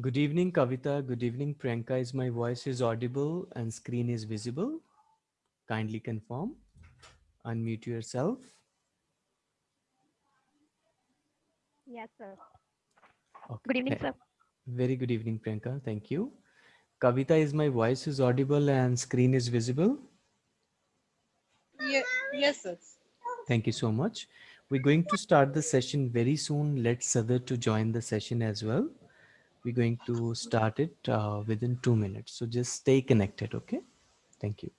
Good evening, Kavita. Good evening, Priyanka. Is my voice is audible and screen is visible? Kindly confirm. Unmute yourself. Yes, sir. Okay. Good evening, sir. Very good evening, Priyanka. Thank you. Kavita, is my voice is audible and screen is visible? Yeah, yes, sir. Thank you so much. We're going to start the session very soon. Let's other to join the session as well. We're going to start it uh, within two minutes. So just stay connected, okay? Thank you.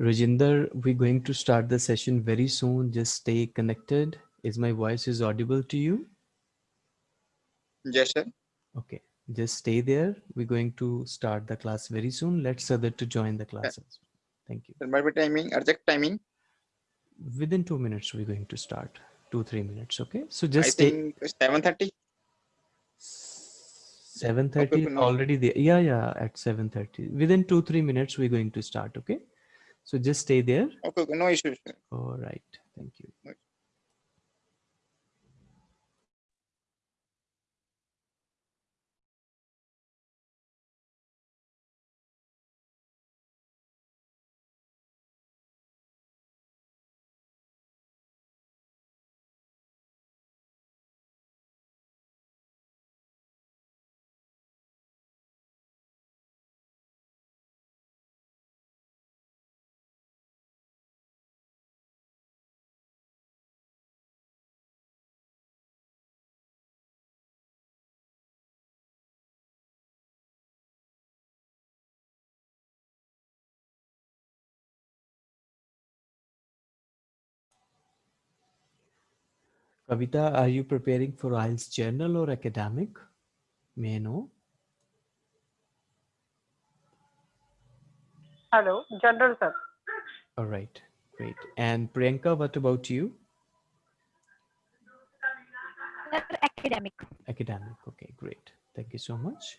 Rajinder, we're going to start the session very soon. Just stay connected. Is my voice is audible to you? Yes, sir. Okay, just stay there. We're going to start the class very soon. Let's other to join the classes. Thank you. Sir, what timing? Exact timing? Within two minutes, we're going to start. Two, three minutes. Okay. So I just stay. think seven thirty. 7.30 Okay, already there. Yeah, yeah, at 7.30. Within two, three minutes, we're going to start. Okay. So just stay there. Okay, no issues. All right. Thank you. Kavita, are you preparing for IELTS general or academic? May I know? Hello, General sir. All right. Great. And Priyanka, what about you? Academic. Academic. Okay, great. Thank you so much.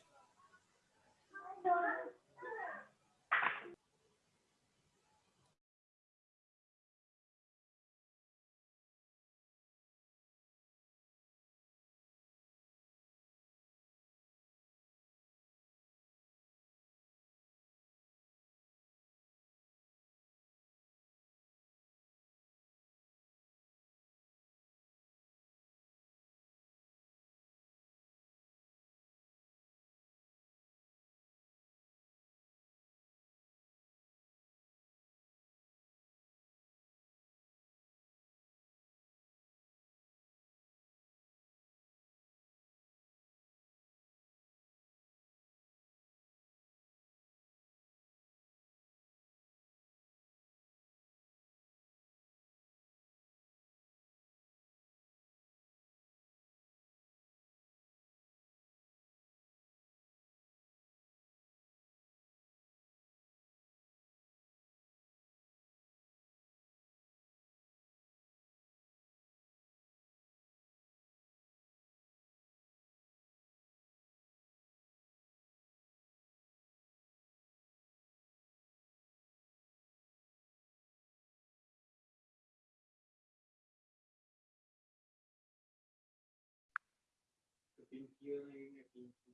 ਪਿੰਕੀਆਂ ਨੇ ਇਹ ਪਿੰਕੀ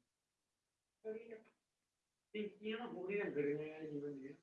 ਪਿੰਕੀਆਂ ਨਾ ਹੋਣੀਆਂ ਗੜੀਆਂ ਜੀਵਨ ਦੀਆਂ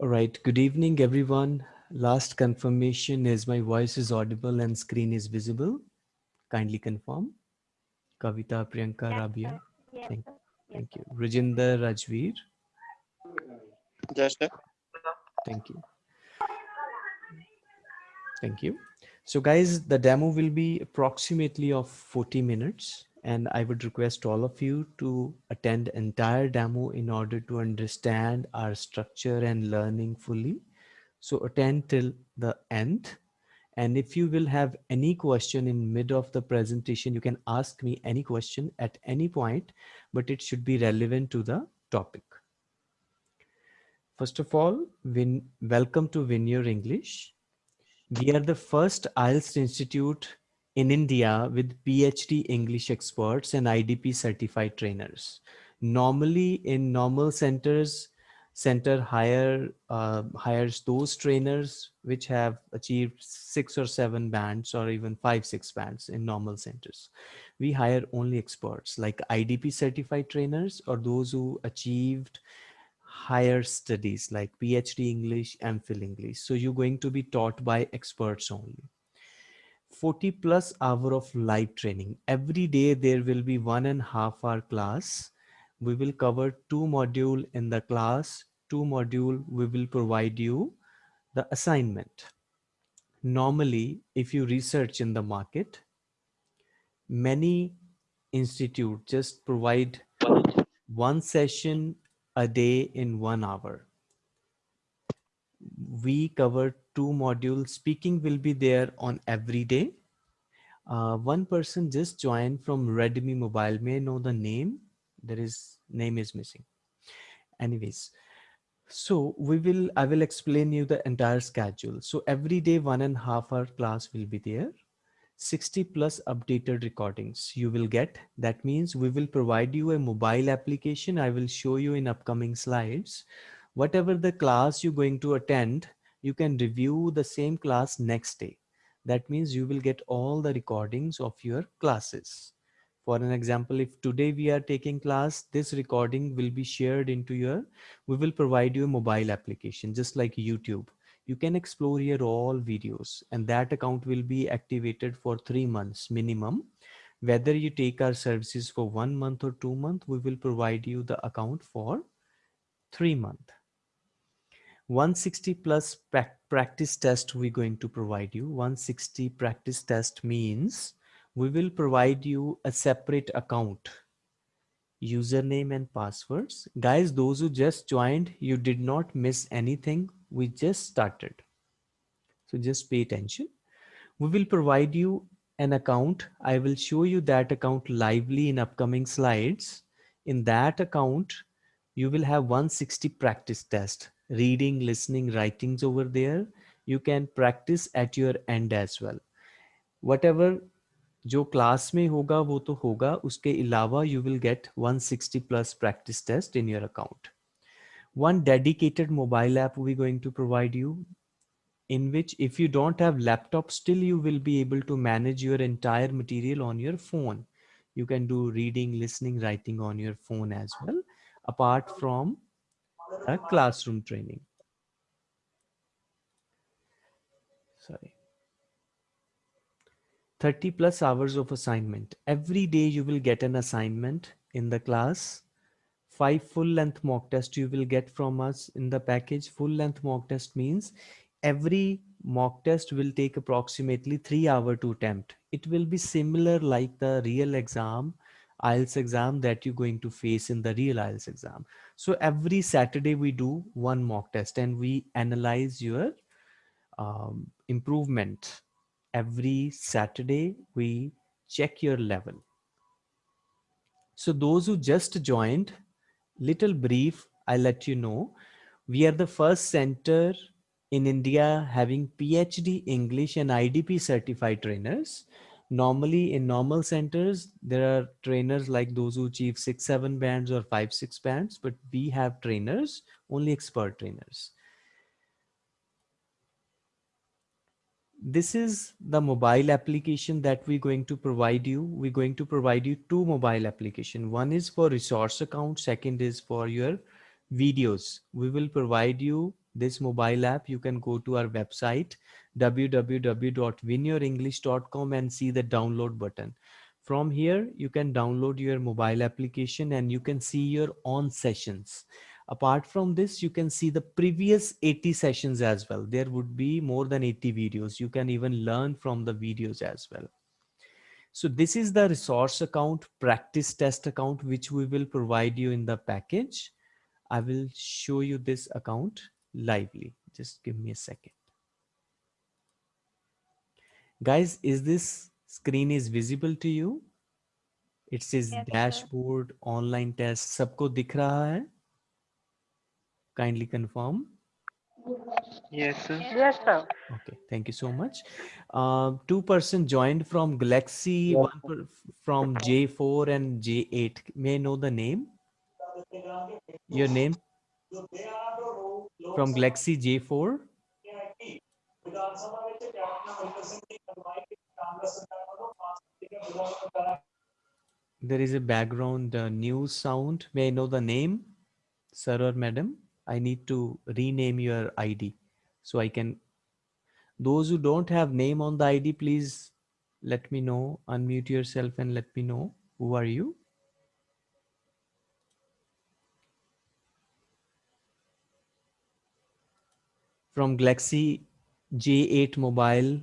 All right. Good evening, everyone. Last confirmation is my voice is audible and screen is visible. Kindly confirm. Kavita, Priyanka, Yes, Rabia. Yes, Thank- sir. Yes, Thank you. Rajinder, Rajveer. Just Thank you. Thank you. So guys, the demo will be approximately of 40 minutes and I would request all of you to attend entire demo in order to understand our structure and learning fully. So attend till the end. And if you will have any question in mid of the presentation, you can ask me any question at any point, but it should be relevant to the topic. First of all, win, welcome to Your English. We are the first IELTS institute in India with PhD English experts and IDP certified trainers. Normally in normal centers, center hire uh, hires those trainers which have achieved six or seven bands or even five, six bands in normal centers. We hire only experts like IDP certified trainers or those who achieved higher studies like PhD English, and MPhil English. So you're going to be taught by experts only. 40 plus hour of live training. Every day there will be one and half hour class. We will cover two module in the class, two module we will provide you the assignment. Normally, if you research in the market, many institute just provide one session a day in one hour. We cover two modules. Speaking will be there on every day. Uh, one person just joined from Redmi Mobile. May I know the name? There is name is missing. Anyways, so we will, I will explain you the entire schedule. So every day, one and a half hour class will be there. 60 plus updated recordings you will get. That means we will provide you a mobile application. I will show you in upcoming slides. Whatever the class you're going to attend, you can review the same class next day. That means you will get all the recordings of your classes. For an example, if today we are taking class, this recording will be shared into your, we will provide you a mobile application, just like YouTube you can explore here all videos and that account will be activated for three months minimum whether you take our services for one month or two months we will provide you the account for three month 160 plus pra- practice test we're going to provide you. 160 practice test means we will provide you a separate account username and passwords. Guys those who just joined you did not miss anything. We just started. So just pay attention. We will provide you an account. I will show you that account lively in upcoming slides. In that account you will have 160 practice test reading listening writings over there you can practice at your end as well whatever जो class में होगा वो तो होगा उसके अलावा you will get 160 plus practice test in your account one dedicated mobile app we going to provide you in which if you don't have laptop still you will be able to manage your entire material on your phone you can do reading listening writing on your phone as well apart from a classroom training. Sorry. 30 plus hours of assignment. Every day you will get an assignment in the class. Five full length mock test you will get from us in the package. Full length mock test means every mock test will take approximately three hour to attempt. It will be similar like the real exam IELTS exam that you're going to face in the real IELTS exam. So every Saturday we do one mock test and we analyze your um, improvement. Every Saturday we check your level. So those who just joined, little brief, I'll let you know. We are the first center in India having PhD English and IDP certified trainers normally in normal centers there are trainers like those who achieve six seven bands or five six bands but we have trainers only expert trainers. This is the mobile application that we're going to provide you. We're going to provide you two mobile application. One is for resource account second is for your videos. We will provide you this mobile app you can go to our website www.winyourenglish.com and see the download button. From here, you can download your mobile application and you can see your on sessions. Apart from this, you can see the previous 80 sessions as well. There would be more than 80 videos. You can even learn from the videos as well. So this is the resource account, practice test account, which we will provide you in the package. I will show you this account lively. Just give me a second. Guys, is this screen is visible to you? It says yes, dashboard, sir. online test. Sabko dikh raha hai? Kindly confirm. Yes, sir. Yes, sir. Okay, thank you so much. Uh, two person joined from Galaxy, yes. one from J4 and J8. May I know the name? Your name? From galaxy j4 there is a background uh, news sound. May i know the name? Sir or madam i need to rename your id so i can those who don't have name on the id please let me know unmute yourself and let me know. Who are you from galaxy j8 mobile.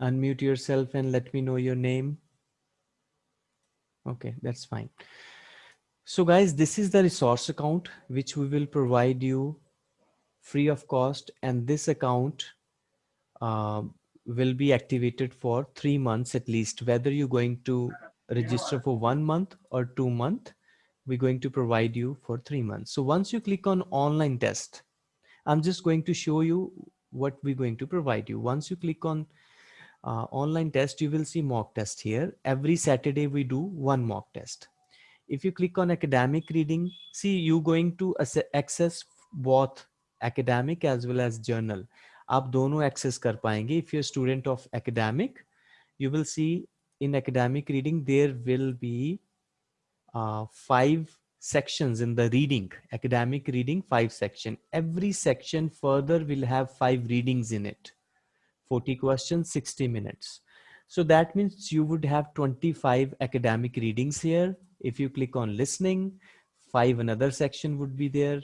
Unmute yourself and let me know your name. Okay that's fine. So guys this is the resource account which we will provide you free of cost and this account uh, will be activated for three months at least. Whether you're going to register for one month or two month we're going to provide you for three months. So once you click on online test I'm just going to show you what we're going to provide you. Once you click on uh, online test, you will see mock test here. Every Saturday we do one mock test. If you click on academic reading, see you going to access both academic as well as general. आप दोनों access if you are a student of academic, you will see in academic reading there will be uh, five sections in the reading, academic reading, five section. Every section further will have five readings in it. 40 questions, 60 minutes. So that means you would have 25 academic readings here. If you click on listening, five another section would be there.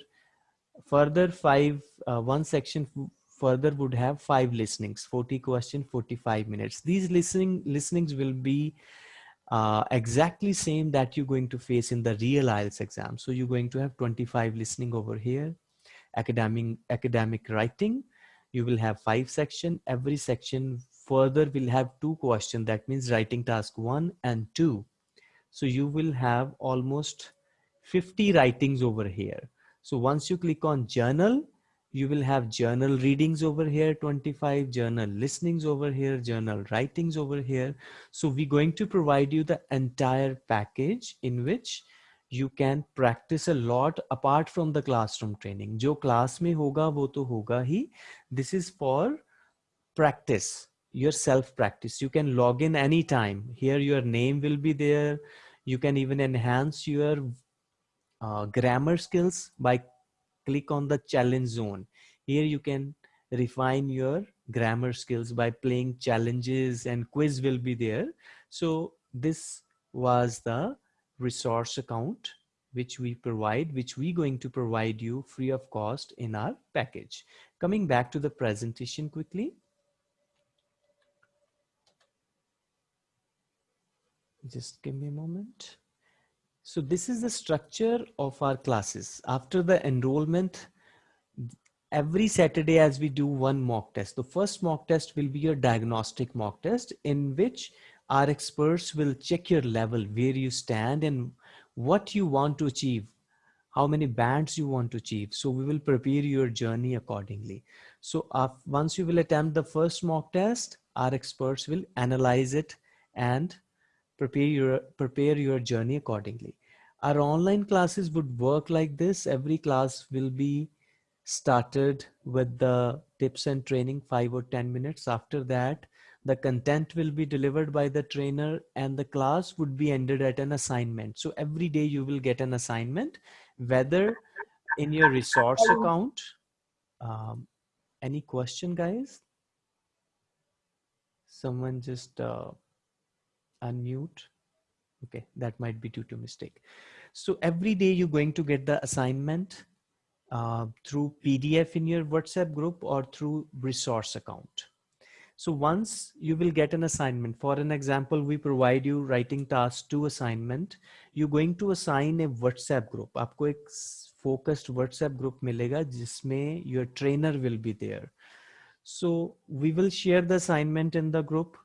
Further five, uh, one section further would have five listenings, 40 question, 45 minutes. These listening listenings will be uh, exactly same that you're going to face in the real IELTS exam. So you're going to have 25 listening over here, academic, academic writing, you will have five section. Every section further will have two questions that means writing task one and two. So you will have almost 50 writings over here. So once you click on general you will have general readings over here 25 general listenings over here general writings over here. So we're going to provide you the entire package in which you can practice a lot apart from the classroom training. jo class mein hoga wo to hoga hi this is for practice your self practice you can log in anytime. Here your name will be there. You can even enhance your uh, grammar skills by click on the challenge zone. Here you can refine your grammar skills by playing challenges and quiz will be there. So this was the resource account which we provide which we going to provide you free of cost in our package. Coming back to the presentation quickly. Just give me a moment so this is the structure of our classes. After the enrollment, every Saturday as we do one mock test. The first mock test will be your diagnostic mock test in which our experts will check your level, where you stand and what you want to achieve, how many bands you want to achieve. So we will prepare your journey accordingly. So uh, once you will attempt the first mock test, our experts will analyze it and prepare your prepare your journey accordingly. Our online classes would work like this. Every class will be started with the tips and training five or ten minutes. After that the content will be delivered by the trainer and the class would be ended at an assignment. So every day you will get an assignment whether in your resource account. Um, any question guys? Someone just uh, unmute okay that might be due to mistake so every day you're going to get the assignment uh, through pdf in your whatsapp group or through resource account so once you will get an assignment for an example we provide you writing task two assignment you're going to assign a whatsapp group आपको एक focused whatsapp group मिलेगा जिसमें your trainer will be there so we will share the assignment in the group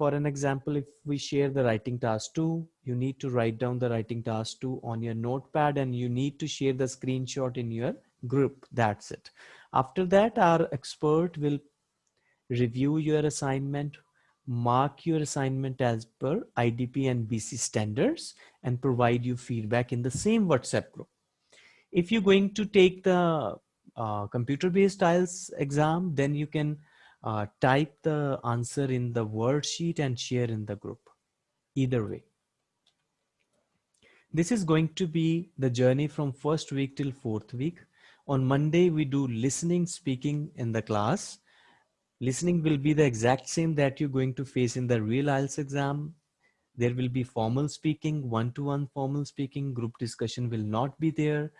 for an example, if we share the writing task two, you need to write down the writing task two on your notepad and you need to share the screenshot in your group. That's it. After that, our expert will review your assignment, mark your assignment as per IDP and BC standards and provide you feedback in the same WhatsApp group. If you're going to take the uh, computer-based IELTS exam, then you can uh, type the answer in the worksheet and share in the group. Either way. This is going to be the journey from first week till fourth week. On Monday, we do listening, speaking in the class. Listening will be the exact same that you're going to face in the real IELTS exam. There will be formal speaking, one-to-one -one formal speaking, group discussion will not be there.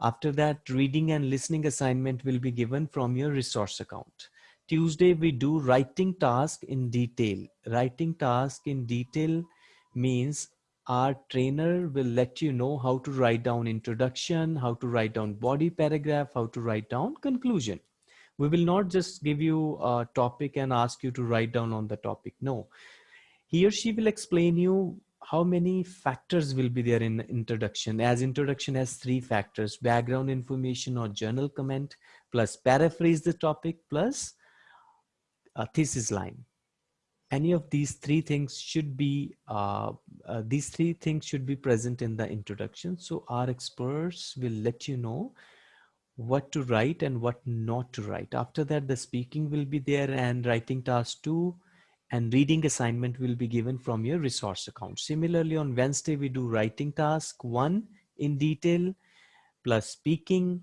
After that, reading and listening assignment will be given from your resource account. Tuesday, we do writing task in detail. Writing task in detail means our trainer will let you know how to write down introduction, how to write down body paragraph, how to write down conclusion. We will not just give you a topic and ask you to write down on the topic. No, he or she will explain you how many factors will be there in introduction as introduction has three factors background information or journal comment plus paraphrase the topic plus a thesis line. Any of these three things should be uh, uh, these three things should be present in the introduction. So our experts will let you know what to write and what not to write. After that the speaking will be there and writing task two and reading assignment will be given from your resource account. Similarly on wednesday we do writing task one in detail plus speaking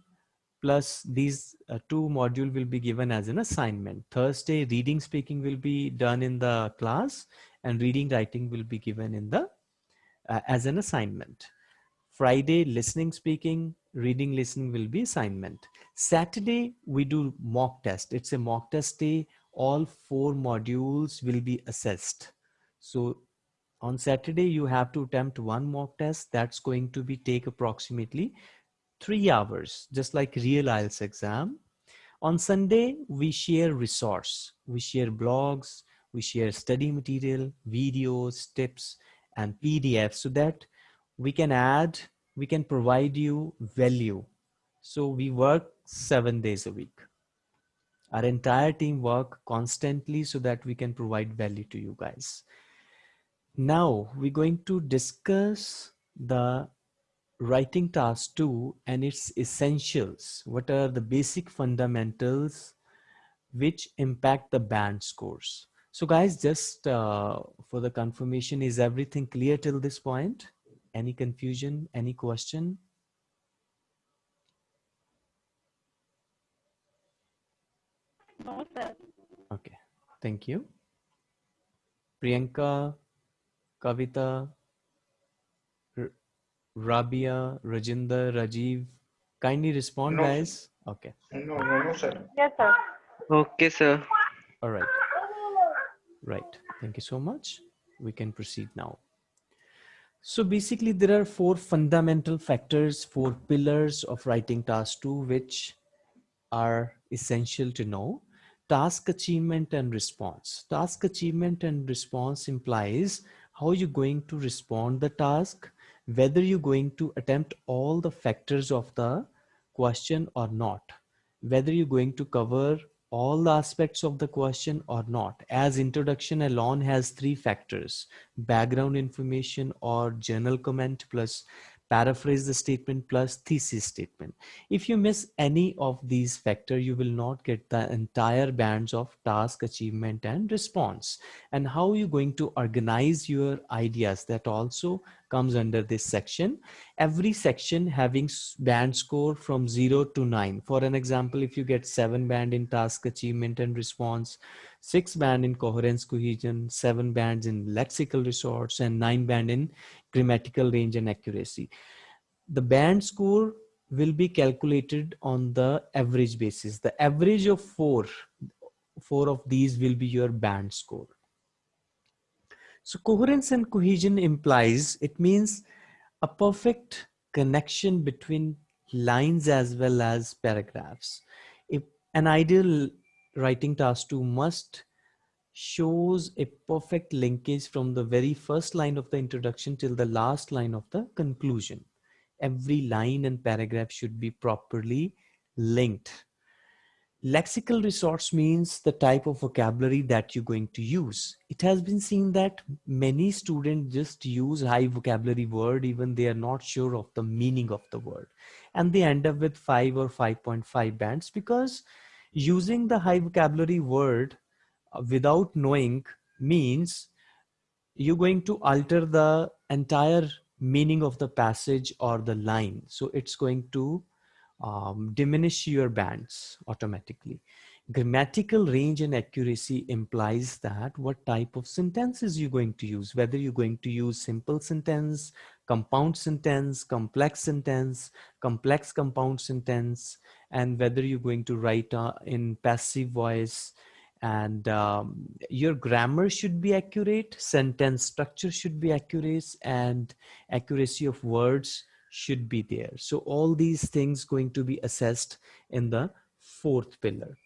plus these uh, two module will be given as an assignment. Thursday, reading speaking will be done in the class and reading writing will be given in the uh, as an assignment. Friday, listening speaking, reading listening will be assignment. Saturday, we do mock test. It's a mock test day. All four modules will be assessed. So on Saturday, you have to attempt one mock test. That's going to be take approximately three hours, just like real IELTS exam. On Sunday, we share resource. We share blogs, we share study material, videos, tips, and PDFs so that we can add, we can provide you value. So we work seven days a week. Our entire team work constantly so that we can provide value to you guys. Now we're going to discuss the writing task two and its essentials. What are the basic fundamentals which impact the band scores? So guys, just uh, for the confirmation, is everything clear till this point? Any confusion, any question? No, sir. Okay, thank you. Priyanka, Kavita, Rabia, Rajinder, Rajiv, kindly respond, No, sir. guys. Okay, No, no, no, sir. Yes, sir. Okay, sir. all right. Right, thank you so much. We can proceed now. So basically there are four fundamental factors, four pillars of writing task two, which are essential to know. Task achievement and response. Task achievement and response implies how you're going to respond the task, whether you're going to attempt all the factors of the question or not, whether you're going to cover all the aspects of the question or not. As introduction alone has three factors, background information or journal comment plus paraphrase the statement plus thesis statement. If you miss any of these factors, you will not get the entire bands of task achievement and response. And how you going to organize your ideas that also comes under this section. Every section having band score from zero to nine. For an example, if you get seven band in task achievement and response, six band in coherence cohesion, seven bands in lexical resource, and nine band in grammatical range and accuracy. The band score will be calculated on the average basis. The average of four, four of these will be your band score. So coherence and cohesion implies, it means a perfect connection between lines as well as paragraphs. If an ideal writing task two must shows a perfect linkage from the very first line of the introduction till the last line of the conclusion. Every line and paragraph should be properly linked. Lexical resource means the type of vocabulary that you're going to use. It has been seen that many students just use high vocabulary word even they are not sure of the meaning of the word. And they end up with 5 or 5.5 bands because using the high vocabulary word uh, without knowing means you're going to alter the entire meaning of the passage or the line. So it's going to um, diminish your bands automatically. Grammatical range and accuracy implies that what type of sentences you're going to use, whether you're going to use simple sentence, compound sentence, complex sentence, complex compound sentence, and whether you're going to write uh, in passive voice, and um, your grammar should be accurate sentence structure should be accurate and accuracy of words should be there. So all these things going to be assessed in the fourth pillar.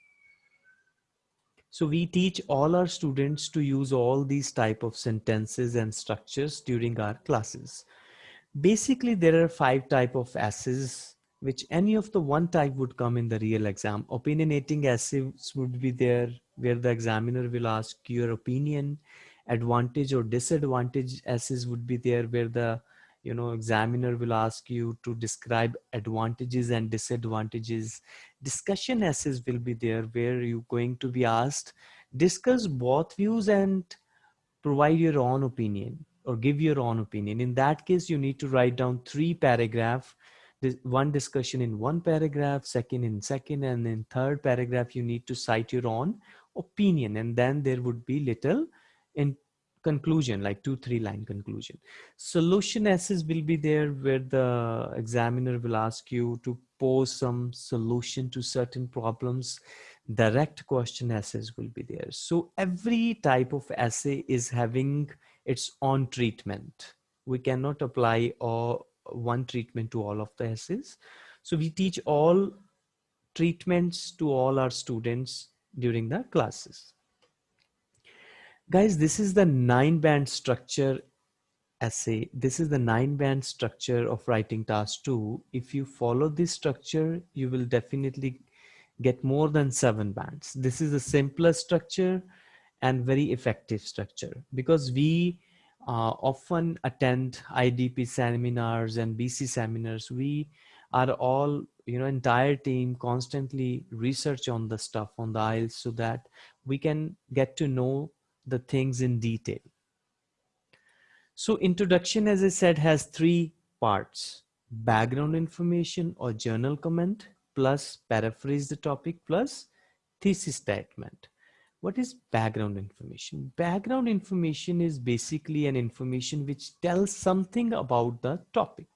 So we teach all our students to use all these type of sentences and structures during our classes basically there are five type of essays which any of the one type would come in the real exam. Opinionating essays would be there where the examiner will ask your opinion. Advantage or disadvantage essays would be there where the you know examiner will ask you to describe advantages and disadvantages. Discussion essays will be there where you're going to be asked discuss both views and provide your own opinion or give your own opinion. In that case you need to write down three paragraph one discussion in one paragraph second in second and in third paragraph you need to cite your own opinion. And then there would be little in conclusion like two three line conclusion. Solution essays will be there where the examiner will ask you to pose some solution to certain problems. Direct question essays will be there. So every type of essay is having its on treatment we cannot apply all one treatment to all of the essays so we teach all treatments to all our students during the classes guys this is the nine band structure essay. This is the nine band structure of writing task two. If you follow this structure, you will definitely get more than seven bands. This is a simpler structure and very effective structure because we uh, often attend IDP seminars and BC seminars. We are all, you know, entire team constantly research on the stuff on the IELTS so that we can get to know the things in detail. So introduction, as I said, has three parts, background information or journal comment, plus paraphrase the topic, plus thesis statement. What is background information? Background information is basically an information which tells something about the topic.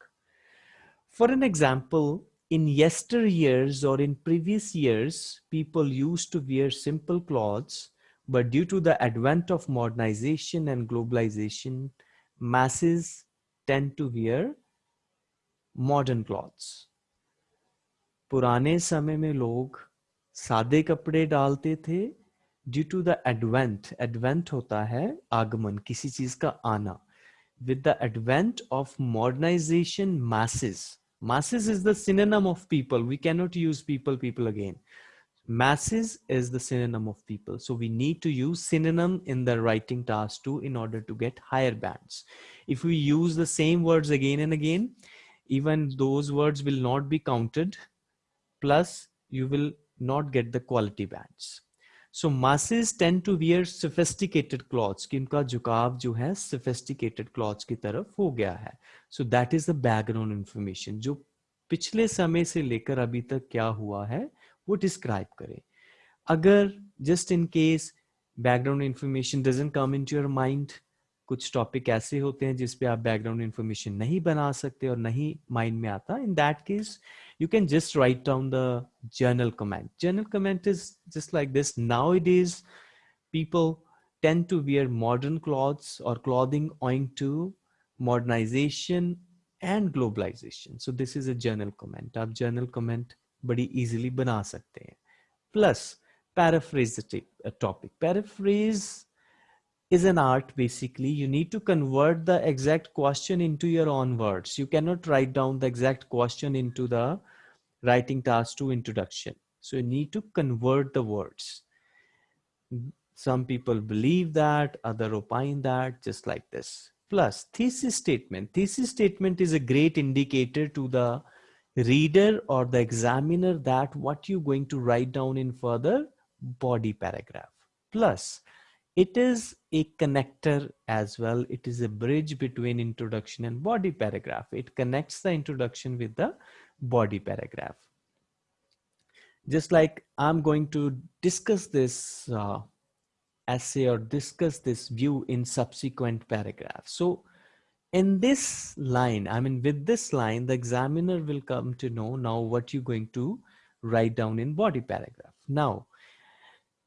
For an example, in yesteryears or in previous years, people used to wear simple clothes, but due to the advent of modernization and globalization, masses tend to wear modern clothes. पुराने समय में लोग सादे कपड़े डालते थे due to the advent advent होता है आगमन किसी चीज का आना with the advent of modernization masses masses is the synonym of people we cannot use people people again masses is the synonym of people so we need to use synonym in the writing task too in order to get higher bands if we use the same words again and again even those words will not be counted plus you will not get the quality bands So masses tend to wear sophisticated clothes कि उनका झुकाव जो है sophisticated clothes की तरफ़ हो गया है। So that is the background information जो पिछले समय से लेकर अभी तक क्या हुआ है, वो डिस्क्राइब करें। अगर just in case background information doesn't come in your mind कुछ टॉपिक ऐसे होते हैं जिसपे आप बैकग्राउंड इंफॉर्मेशन नहीं बना सकते और नहीं माइंड में आता। In that case you can just write down the journal comment. Journal comment is just like this. Nowadays, people tend to wear modern clothes or clothing owing to modernization and globalization. So this is a journal comment. आप journal comment बड़ी easily बना सकते हैं. Plus, paraphrase the topic. Paraphrase is an art basically. You need to convert the exact question into your own words. You cannot write down the exact question into the writing task to introduction. So you need to convert the words. Some people believe that other opine that just like this. Plus thesis statement. Thesis statement is a great indicator to the reader or the examiner that what you're going to write down in further body paragraph. Plus it is a connector as well. It is a bridge between introduction and body paragraph. It connects the introduction with the body paragraph. Just like I'm going to discuss this uh, essay or discuss this view in subsequent paragraphs. So in this line, I mean, with this line, the examiner will come to know now what you're going to write down in body paragraph. Now,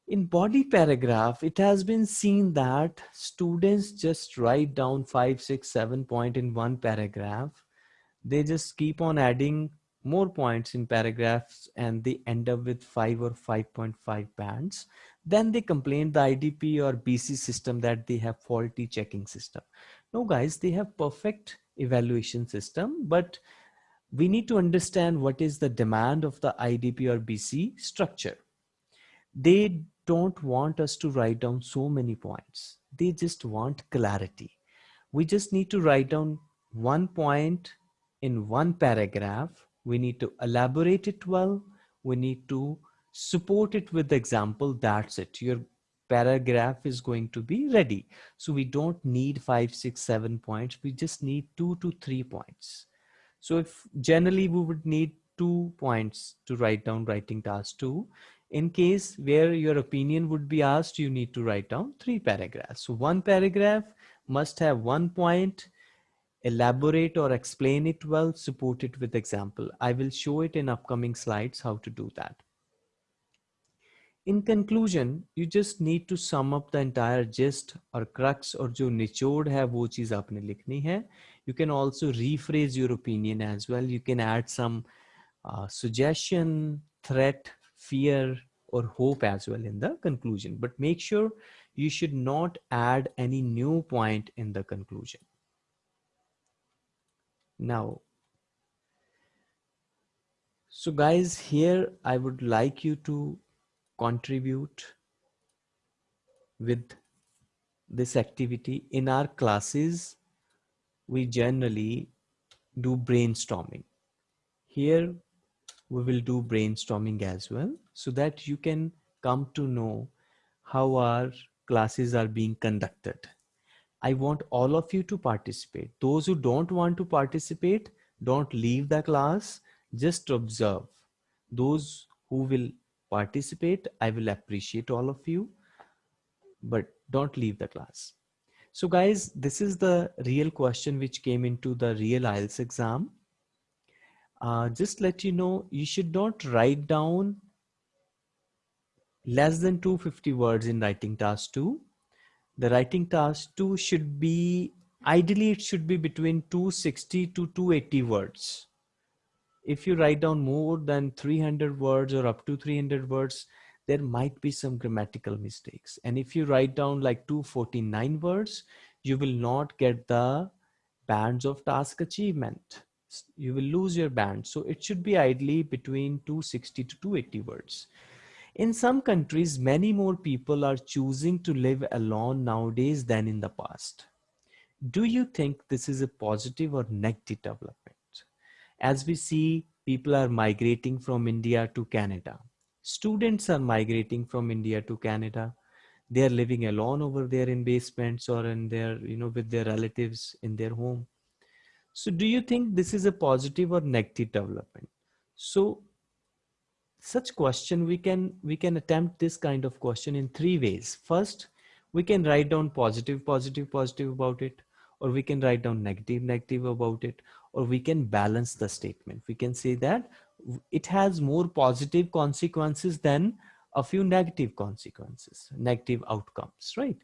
in body paragraph, it has been seen that students just write down five, six, seven point in one paragraph. They just keep on adding more points in paragraphs and they end up with five or 5.5 bands. Then they complain the IDP or BC system that they have faulty checking system. No guys, they have perfect evaluation system, but we need to understand what is the demand of the IDP or BC structure. They don't want us to write down so many points. They just want clarity. We just need to write down one point in one paragraph. We need to elaborate it well. We need to support it with the example. That's it. Your paragraph is going to be ready. So we don't need five, six, seven points. We just need two to three points. So if generally we would need two points to write down writing task two, in case where your opinion would be asked, you need to write down three paragraphs. So one paragraph must have one point, elaborate or explain it well, support it with example. I will show it in upcoming slides how to do that. In conclusion, you just need to sum up the entire gist or crux or जो निचोड़ है वो चीज आपने लिखनी है. You can also rephrase your opinion as well. You can add some uh, suggestion, threat, fear or hope as well in the conclusion but make sure you should not add any new point in the conclusion Now, so guys, here I would like you to contribute with this activity. In our classes, we generally do brainstorming. Here, we will do brainstorming as well so that you can come to know how our classes are being conducted. I want all of you to participate. Those who don't want to participate, don't leave the class, just observe. Those who will participate, I will appreciate all of you, but don't leave the class. So guys, this is the real question which came into the real IELTS exam. Uh, just let you know, you should not write down less than 250 words in writing task 2 the writing task 2 should be ideally it should be between 260 to 280 words. If you write down more than 300 words or up to 300 words there might be some grammatical mistakes. And if you write down like 249 words you will not get the bands of task achievement you will lose your band so it should be ideally between 260 to 280 words in some countries, many more people are choosing to live alone nowadays than in the past. Do you think this is a positive or negative development? As we see, people are migrating from India to Canada. Students are migrating from India to Canada. They are living alone over there in basements or in their, you know, with their relatives in their home. So do you think this is a positive or negative development? So such question we can we can attempt this kind of question in three ways. First we can write down positive positive positive about it or we can write down negative negative about it or we can balance the statement. We can say that it has more positive consequences than a few negative consequences negative outcomes right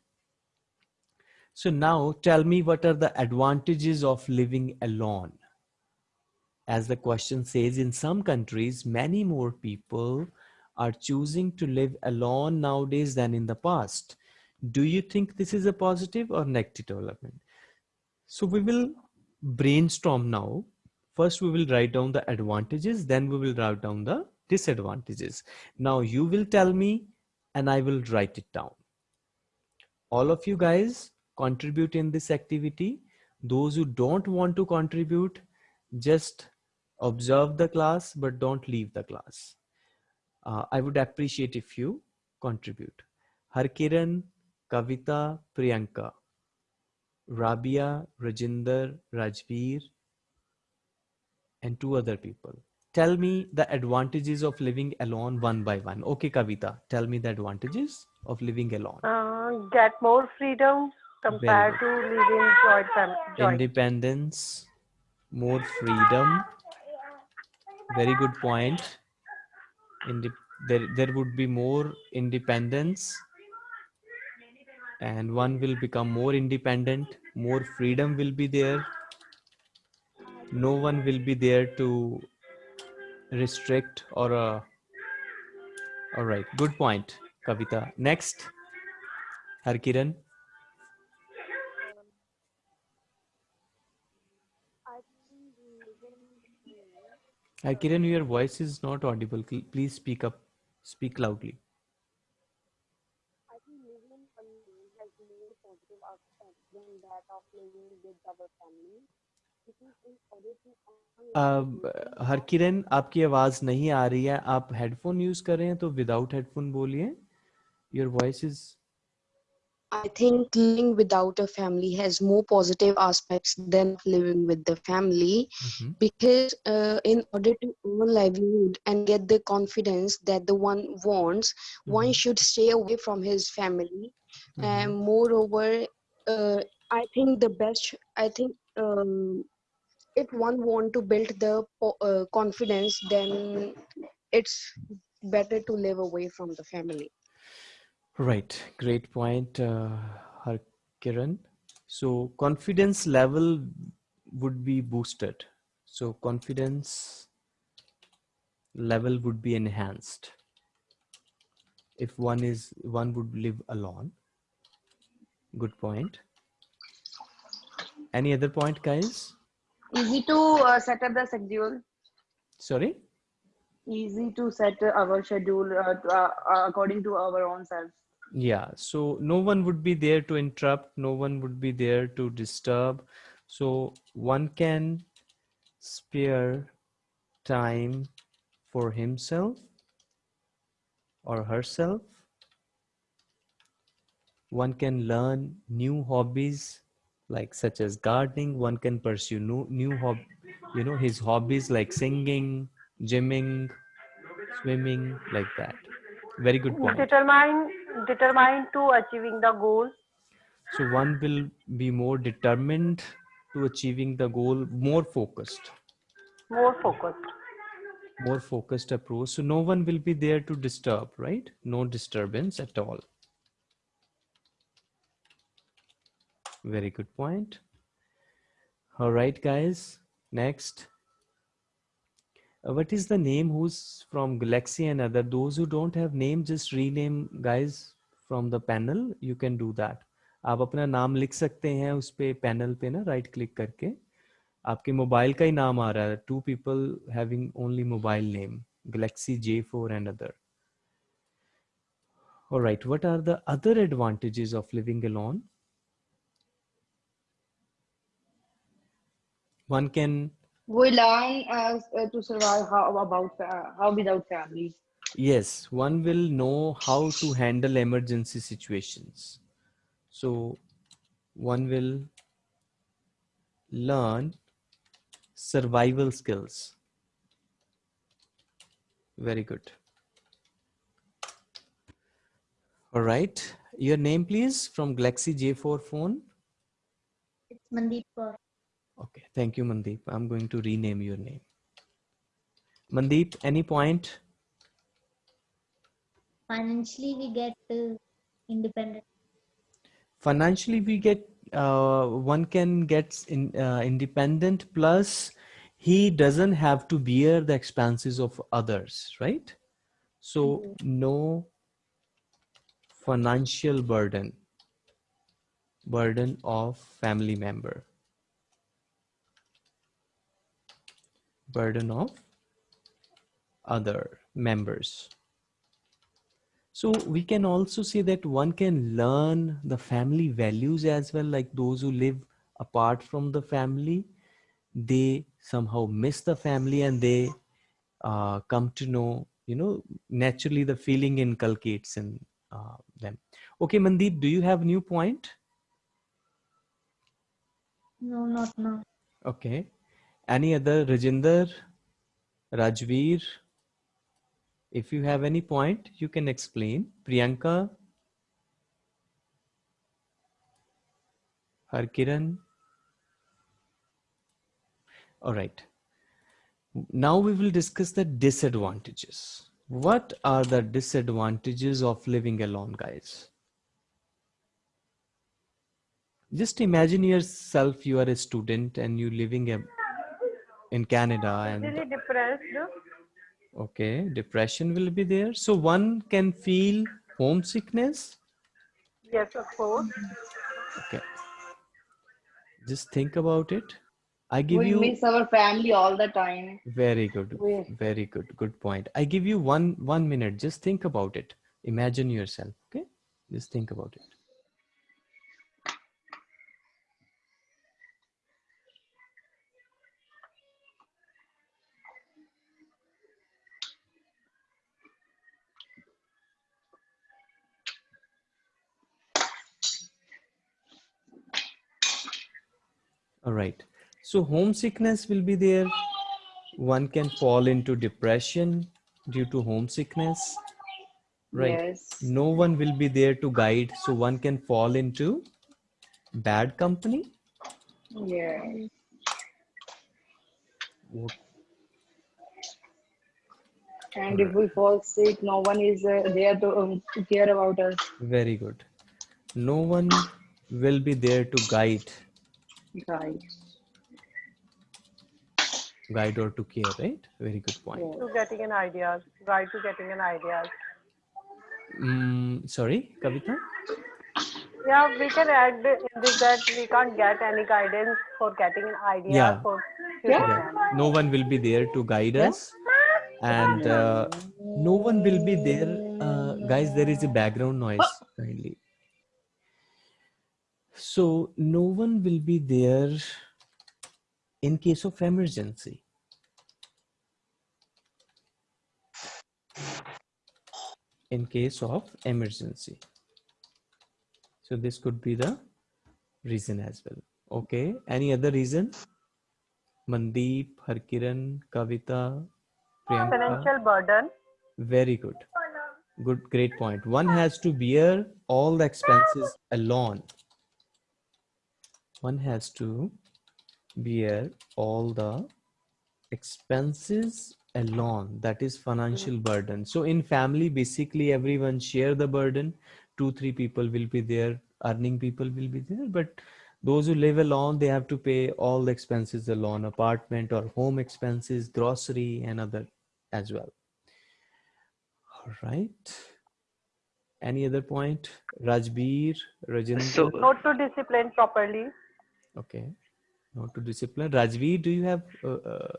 so now tell me what are the advantages of living alone as the question says, in some countries, many more people are choosing to live alone nowadays than in the past. Do you think this is a positive or negative development? So we will brainstorm now. First, we will write down the advantages, then we will write down the disadvantages. Now you will tell me and I will write it down. All of you guys contribute in this activity. Those who don't want to contribute, just observe the class but don't leave the class. Uh, i would appreciate if you contribute. Harkiran kavita priyanka. Rabia rajinder rajveer and two other people. Tell me the advantages of living alone one by one. Okay kavita tell me the advantages of living alone. Uh, get more freedom compared to living joint family. Independence more freedom. Very good point. In the, there there would be more independence. And one will become more independent more freedom will be there. No one will be there to restrict or uh, all right good point kavita. Next harkiran Hi, Kiran, your voice is not audible. Please speak up. Speak loudly. I think living alone has more positive aspects than that of living with our family. अब हरकिरण आपकी आवाज़ नहीं आ रही है आप headphone use कर रहे हैं तो विदाउट हेडफोन बोलिए your voice is I think living without a family has more positive aspects than living with the family because uh, in order to earn livelihood and get the confidence that the one wants, one should stay away from his family. And moreover, uh, I think the best, I think um, if one want to build the uh, confidence, then it's better to live away from the family. Right, great point, uh, Harkiran. So confidence level would be boosted. So confidence level would be enhanced if one is one would live alone. Good point. Any other point, guys? Easy to uh, set up the schedule. Sorry? Easy to set our schedule uh, to, uh, according to our own self. Yeah, so no one would be there to interrupt, no one would be there to disturb. So one can spare time for himself or herself. One can learn new hobbies like such as gardening. One can pursue new, new hob, you know, his hobbies like singing, gymming, swimming, like that. Very good point. Determine, determine to achieving the goal. So one will be more determined to achieving the goal, more focused, More focused. more focused approach. So no one will be there to disturb, right? No disturbance at all. Very good point. All right, guys. Next. Uh, what is the name who's from Galaxy and other? Those who don't have name, just rename guys from the panel. You can do that. अपना नाम लिख सकते हैं उस पे panel पे ना right click करके आपके मोबाइल का ही नाम आ रहा है two people having only mobile name Galaxy J four and other all right what are the other advantages of living alone one can We learn uh, uh, to survive how about uh, how without family. yes one will know how to handle emergency situations. So one will learn survival skills. Very good. All right. Your name please from galaxy j4 phone. It's Mandeep Kaur. Okay thank you mandeep. I'm going to rename your name. Mandeep any point? Financially, we get uh, independent. financially we get uh, one can get in, uh, independent plus he doesn't have to bear the expenses of others right? So no financial burden. Burden of family member burden of other members so we can also say that one can learn the family values as well, like those who live apart from the family, they somehow miss the family and they uh, come to know, you know, naturally the feeling inculcates in uh, them. Okay, Mandeep, do you have new point? No, not now. Okay. Any other Rajinder, Rajveer? If you have any point, you can explain. Priyanka, Harkiran. All right. Now we will discuss the disadvantages. What are the disadvantages of living alone, guys? Just imagine yourself, you are a student and you're living a, in Canada and Really depressed. Okay, depression will be there. So one can feel homesickness. Yes, of course. Okay. Just think about it. I give we you miss our family all the time. very good, We- very good, good point. I give you one one minute. Just think about it. Imagine yourself. Okay, just think about it. All right. So homesickness will be there. One can fall into depression due to homesickness. Right. Yes. No one will be there to guide. So one can fall into bad company. Yeah. What- And if we fall sick, no one is uh, there to, um, to care about us. Very good. No one will be there to guide, Right. guide or to care, right? Very good point. Yeah. To getting an idea Guide to getting an idea Mm, sorry, Kavita? Yeah, we can add this that we can't get any guidance for getting an idea Yeah. for future Yeah. No one will be there to guide us, and uh, no one will be there. Uh, guys, there is a background noise. Kindly. So no one will be there in case of emergency. In case of emergency. So this could be the reason as well. Okay. Any other reason? Mandeep, Harkiran, Kavita, Priyanka. Financial burden. Very good. Good, great point. One has to bear all the expenses alone. One has to bear all the expenses alone. That is financial burden. So in family, basically everyone share the burden. Two, three people will be there. Earning people will be there. But those who live alone, they have to pay all the expenses alone, apartment or home expenses, grocery and other as well. All right. Any other point? Rajveer, Rajinder. So, Not to discipline properly. Okay. Not to discipline. Rajvi, do you have uh, uh,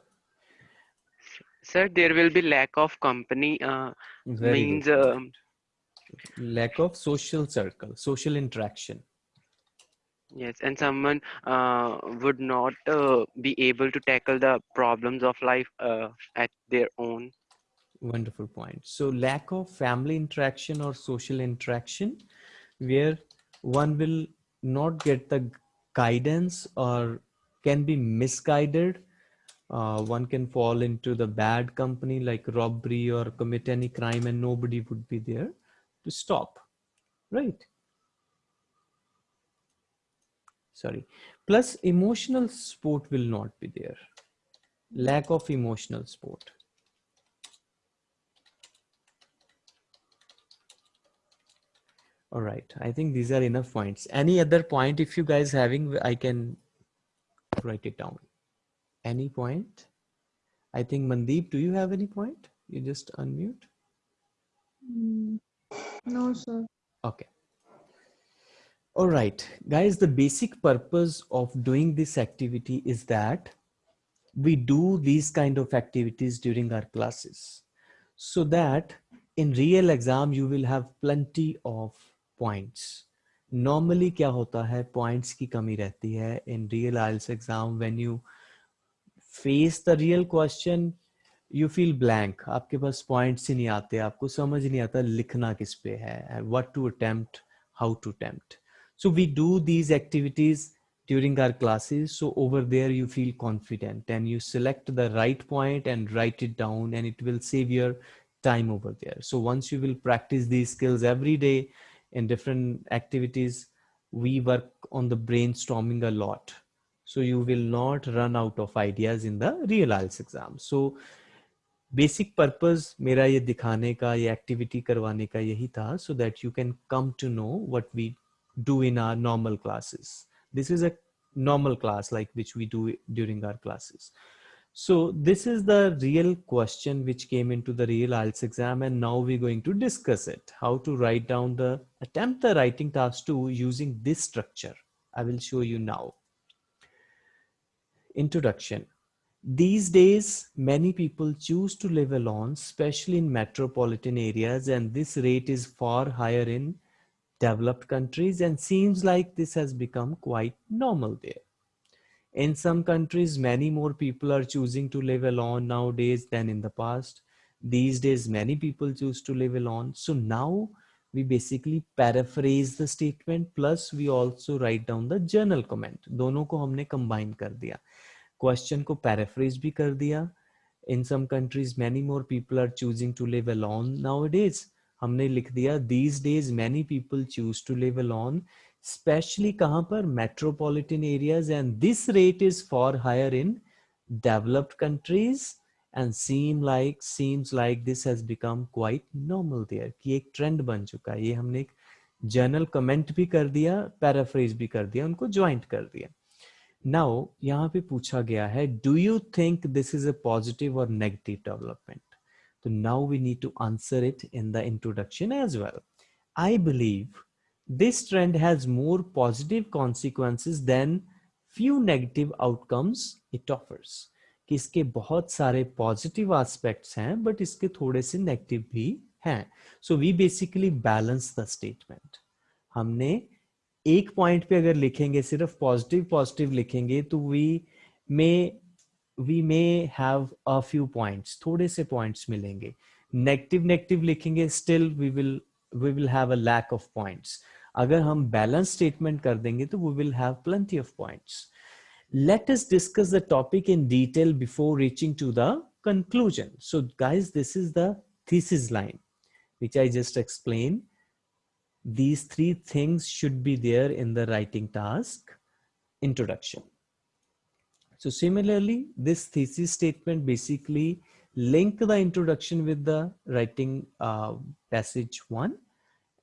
sir, there will be lack of company. Uh, means um, lack of social circle, social interaction? yes, and someone uh, would not uh, be able to tackle the problems of life uh, at their own. Wonderful point. So lack of family interaction or social interaction, where one will not get the guidance or can be misguided. Uh, one can fall into the bad company like robbery or commit any crime and nobody would be there to stop. Right. Sorry. Plus emotional support will not be there. Lack of emotional support. All right. I think these are enough points. Any other point if you guys having, I can write it down. Any point? I think Mandeep, do you have any point? You just unmute. Mm, No, sir. Okay. All right, guys, the basic purpose of doing this activity is that we do these kind of activities during our classes so that in real exam you will have plenty of points normally क्या होता है points की कमी रहती है in real IELTS exam when you face the real question you feel blank आपके पास points ही नहीं आते, आपको समझ नहीं आता लिखना किस पे है what to attempt how to attempt so we do these activities during our classes so over there you feel confident and you select the right point and write it down and it will save your time over there so once you will practice these skills every day in different activities we work on the brainstorming a lot so you will not run out of ideas in the real IELTS exam so basic purpose मेरा ये दिखाने का ये activity करवाने का यही था so that you can come to know what we do in our normal classes. This is a normal class like which we do during our classes. So this is the real question which came into the real IELTS exam and now we're going to discuss it. How to write down the, attempt the writing task 2 using this structure. I will show you now. Introduction. These days, many people choose to live alone, especially in metropolitan areas, and this rate is far higher in developed countries and seems like this has become quite normal there in some countries many more people are choosing to live alone nowadays than in the past. These days many people choose to live alone. So now we basically paraphrase the statement plus we also write down the general comment. दोनों को हमने combine कर दिया question को paraphrase भी कर दिया in some countries many more people are choosing to live alone nowadays. हमने लिख दिया these days many people choose to live alone. Specially कहाँ पर? Metropolitan areas and this rate is for higher in developed countries and seem like seems like this has become quite normal there कि एक trend बन चुका है। ये हमने एक जर्नल कमेंट भी कर दिया पैराफ्रेज भी कर दिया, उनको ज्वाइंट कर दिया। नाउ यहाँ पे पूछा गया है do you think this is a positive और नेगेटिव डेवलपमेंट तो now we need to answer it in the introduction as well I believe this trend has more positive consequences than few negative outcomes it offers. इसके बहुत सारे positive aspects हैं but इसके थोड़े से negative भी हैं। So we basically balance the statement हमने एक पॉइंट पे अगर लिखेंगे, सिर्फ़ पॉजिटिव पॉजिटिव लिखेंगे तो we may we may have a few points थोड़े से पॉइंट्स मिलेंगे। नेगेटिव नेगेटिव लिखेंगे still we will we will have a lack of points अगर हम बैलेंस स्टेटमेंट कर देंगे तो we will have plenty of points let us discuss the topic in detail before reaching to the conclusion so guys this is the thesis line which i just explained these three things should be there in the writing task introduction so similarly this thesis statement basically link the introduction with the writing uh, passage one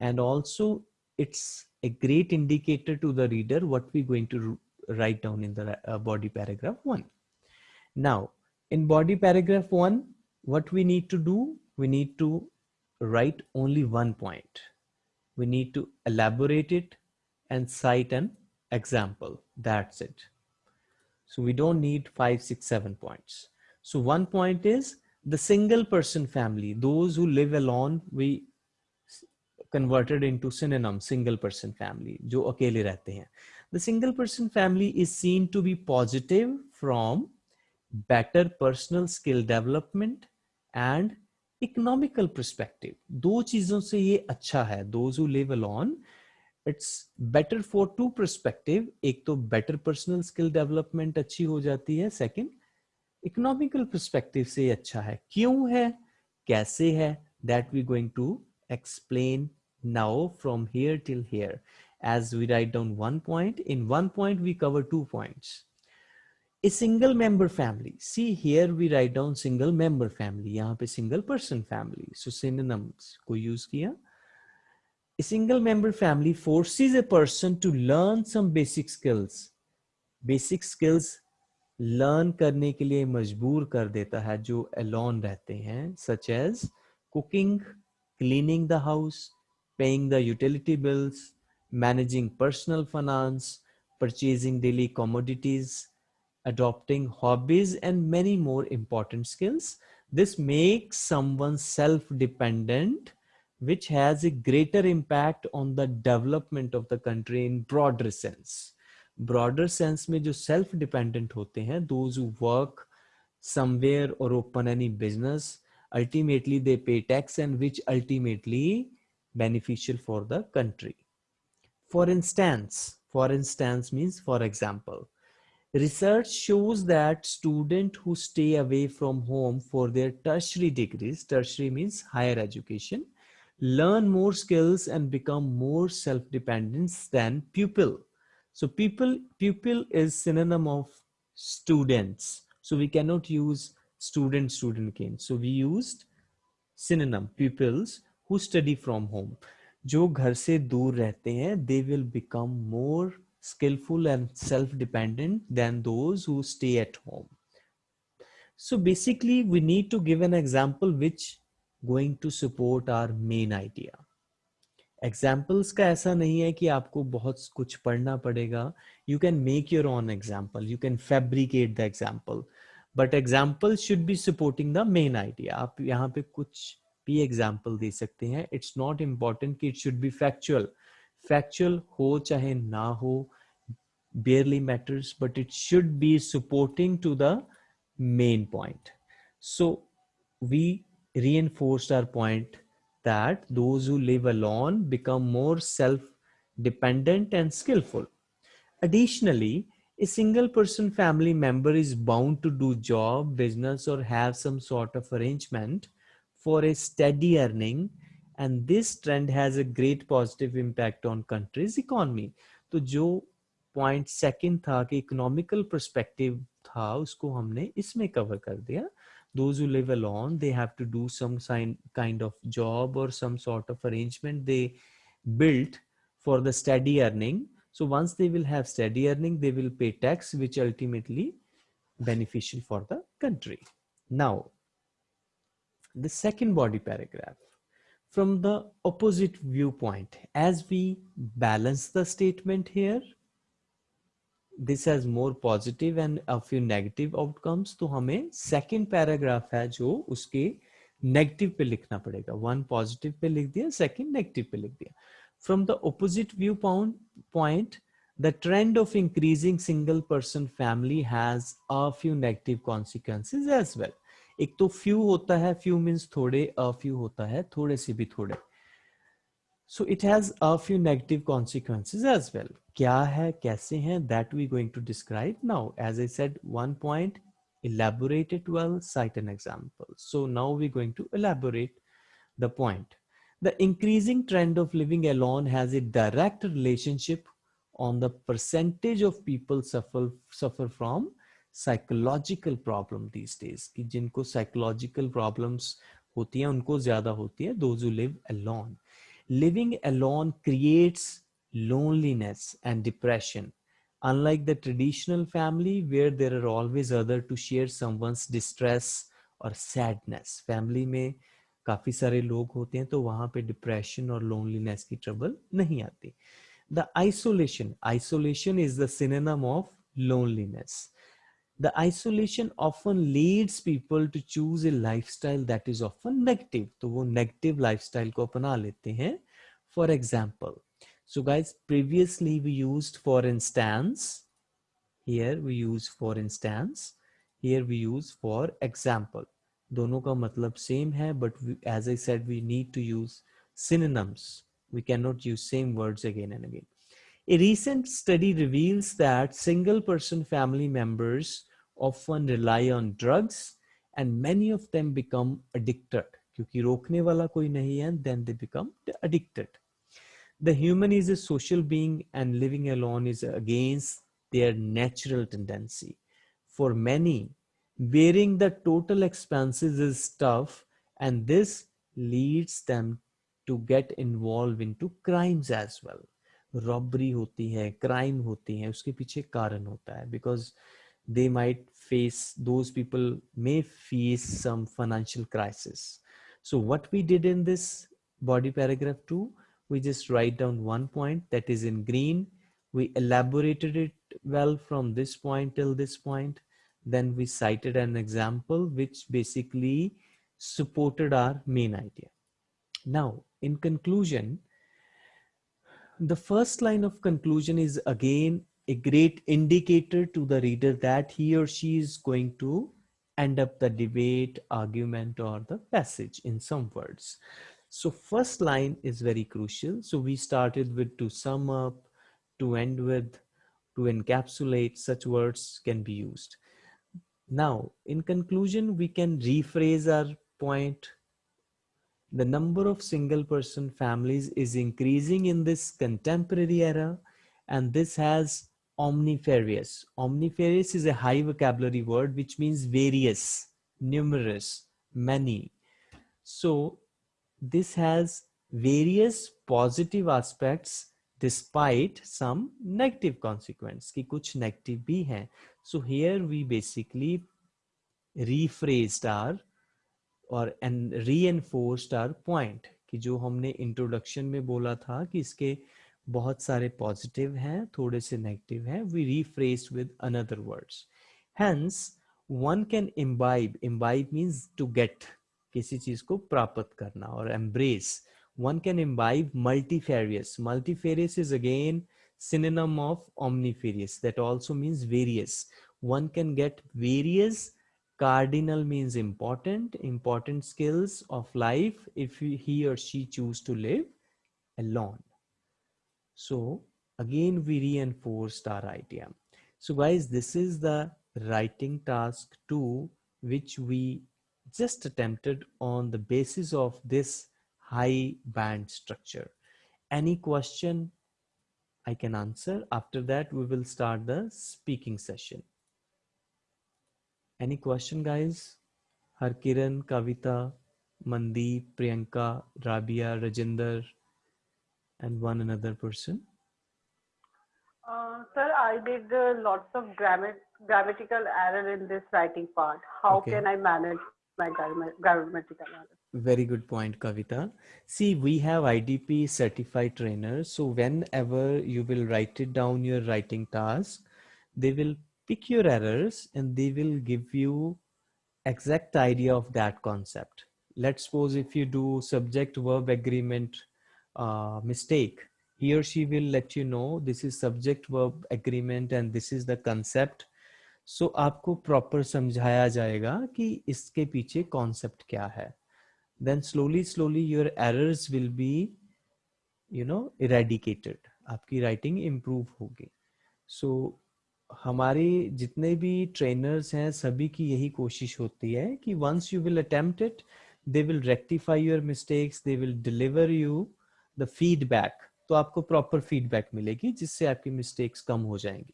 and also it's a great indicator to the reader what we're going to write down in the uh, body paragraph one. Now, in body paragraph one, what we need to do, we need to write only one point. We need to elaborate it and cite an example. That's it. So we don't need five, six, seven points. So one point is the single person family, those who live alone, we converted into synonym single person family, जो अकेले रहते हैं. The single person family is seen to be positive from better personal skill development and economical perspective. दो चीज़ों से ये अच्छा है. Those who live alone, it's better for two perspective. एक तो better personal skill development अच्छी हो जाती है. Second, economical perspective से अच्छा है. क्यों है? कैसे है? That we going to explain now from here till here as we write down one point in one point we cover two points a single member family see here we write down single member family yahan pe single person family so synonyms ko use kiya a single member family forces a person to learn some basic skills basic skills learn करने के लिए मजबूर कर देता है जो alone रहते हैं such as cooking cleaning the house paying the utility bills managing personal finance, purchasing daily commodities, adopting hobbies, and many more important skills. This makes someone self-dependent, which has a greater impact on the development of the country in broader sense. Broader sense में जो self-dependent होते हैं, those who work somewhere or open any business, ultimately they pay tax and which ultimately beneficial for the country. For instance, for instance means for example, research shows that students who stay away from home for their tertiary degrees, tertiary means higher education, learn more skills and become more self-dependent than pupil. So pupil, pupil is synonym of students. So we cannot use student, student again. So we used synonym pupils who study from home. जो घर से दूर रहते हैं they will become more skillful and self-dependent than those who stay at home. So basically we need to give an example which going to support our main idea. Examples का ऐसा नहीं है कि आपको बहुत कुछ पढ़ना पड़ेगा. You can make your own example. You can fabricate the example. But example should be supporting the main idea. आप यहाँ पे कुछ भी एग्जाम्पल दे सकते हैं इट्स नॉट इम्पॉर्टेंट कि it should be factual factual हो चाहे ना हो barely matters but it should be supporting to the main point so we reinforced our point that those who live alone become more self dependent and skillful additionally a single person family member is bound to do job business or have some sort of arrangement for a steady earning and this trend has a great positive impact on country's economy तो जो point second था कि economical perspective था उसको हमने इसमें cover कर दिया those who live alone they have to do some sign, kind of job or some sort of arrangement they built for the steady earning so once they will have steady earning they will pay tax which ultimately beneficial for the country now the second body paragraph from the opposite viewpoint as we balance the statement here this has more positive and a few negative outcomes तो हमें second paragraph है जो उसके negative पे लिखना पड़ेगा one positive पे लिख दिया second negative पे लिख दिया from the opposite viewpoint point the trend of increasing single person family has a few negative consequences as well एक तो few होता है few means थोड़े a few होता है थोड़े से भी थोड़े so it has a few negative consequences as well क्या है कैसे हैं that we going to describe now as I said one point elaborate it well cite an example so now we're going to elaborate the point the increasing trend of living alone has a direct relationship on the percentage of people suffer suffer from psychological problem these days कि जिनको psychological problems होती हैं उनको ज़्यादा होती है those who live alone living alone creates loneliness and depression unlike the traditional family where there are always other to share someone's distress or sadness family में काफ़ी सारे लोग होते हैं तो वहाँ पे डिप्रेशन और लोनलीनेस की ट्रबल नहीं आती the isolation isolation is the synonym of loneliness the isolation often leads people to choose a lifestyle that is often negative तो वो negative lifestyle को अपना लेते हैं for example so guys previously we used for instance here we use for instance here we use for example दोनों का मतलब same है but we, as I said we need to use synonyms we cannot use same words again and again a recent study reveals that single person family members often rely on drugs and many of them become addicted क्योंकि रोकने वाला कोई नहीं है then they become addicted. The human is a social being and living alone is against their natural tendency. For many, bearing the total expenses is tough and this leads them to get involved into crimes as well. Robbery होती है crime होती है उसके पीछे कारण होता है because they might face those people may face some financial crisis. So what we did in this body paragraph 2 we just write down one point that is in green. We elaborated it well from this point till this point. Then we cited an example which basically supported our main idea. Now in conclusion the first line of conclusion is again a great indicator to the reader that he or she is going to end up the debate, argument, or the passage in some words. So first line is very crucial. So we started with to sum up, to end with, to encapsulate, such words can be used. Now, in conclusion, we can rephrase our point. The number of single person families is increasing in this contemporary era, and this has omnifarious. Omnifarious is a high vocabulary word which means various, numerous, many. So this has various positive aspects despite some negative consequence कि कुछ negative भी हैं. So here we basically rephrased our और and reinforced our point कि जो हमने introduction में बोला था कि इसके बहुत सारे पॉजिटिव हैं, थोड़े से नेगेटिव हैं। We rephrase with another words hence one can imbibe imbibe means to get किसी चीज़ को प्राप्त करना और embrace one can imbibe multifarious multifarious is again synonym of omnifarious that also means various one can get various cardinal means important important skills of life if he और she choose to live a alone so again, we reinforced our idea. So guys, this is the writing task two, which we just attempted on the basis of this high band structure. Any question I can answer. After that, we will start the speaking session. Any question, guys? Harkiran, Kavita, Mandeep, Priyanka, Rabia, Rajinder, and one another person? Uh, sir, I did uh, lots of grammar, grammatical error in this writing part. How Okay. can I manage my grammar, grammatical error? Very good point, Kavita. See, we have IDP certified trainers. So whenever you will write it down your writing task, they will pick your errors and they will give you exact idea of that concept let's suppose if you do subject verb agreement uh, mistake. He or she will let you know this is subject verb agreement and this is the concept. So, आपको proper समझाया जाएगा कि इसके पीछे concept क्या है। Then slowly slowly your errors will be you know eradicated आपकी writing improve होगी। सो so, हमारे जितने भी ट्रेनर्स हैं सभी की यही कोशिश होती है कि once you will attempt it they will rectify your mistakes they will deliver you the feedback तो आपको प्रॉपर फीडबैक मिलेगी जिससे आपकी मिस्टेक्स कम हो जाएँगी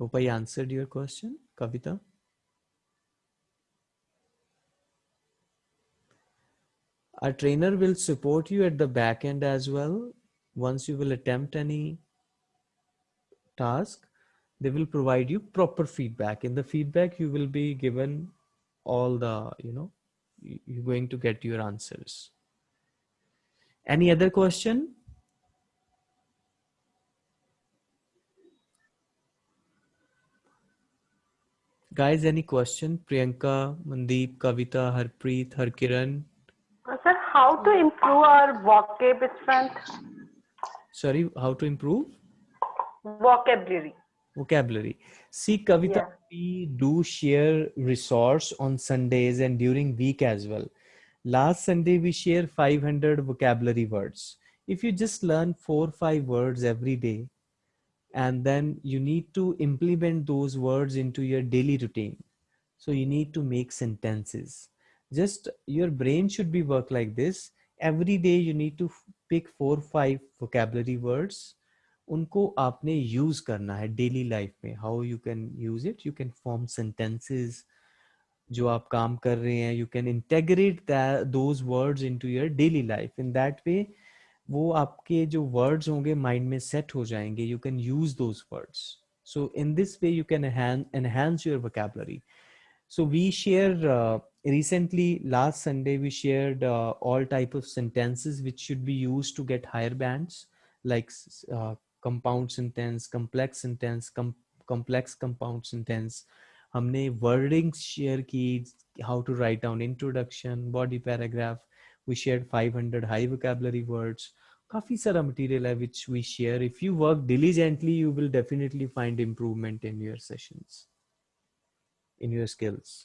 Hope I answered your question, Kavita. Our trainer will support you at the back end as well. Once you will attempt any task, they will provide you proper feedback. In the feedback, you will be given all the, you know, you're going to get your answers. Any other question? Guys, any question? Priyanka, Mandeep, Kavita, Harpreet, Harkiran. Uh, sir, how to improve our vocab strength? Sorry, how to improve? Vocabulary. Vocabulary. See, Kavita, Yeah. we do share resource on Sundays and during week as well. Last Sunday, we share 500 vocabulary words. If you just learn four, five words every day, and then you need to implement those words into your daily routine so you need to make sentences just your brain should be work like this every day you need to pick four five vocabulary words उनको आपने use करना है daily life में how you can use it you can form sentences जो आप काम कर रहे हैं you can integrate those words into your daily life in that way वो आपके जो वर्ड्स होंगे माइंड में सेट हो जाएँगे. You can use those words so in this way you can enhance your vocabulary so we share recently last Sunday we share all type of sentences which should be use to get higher bands like compound sentence complex sentence complex compound sentence हमने wordings share की how to write down introduction body paragraph we shared 500 high vocabulary words काफी सारा material है which we share if you work diligently you will definitely find improvement in your sessions in your skills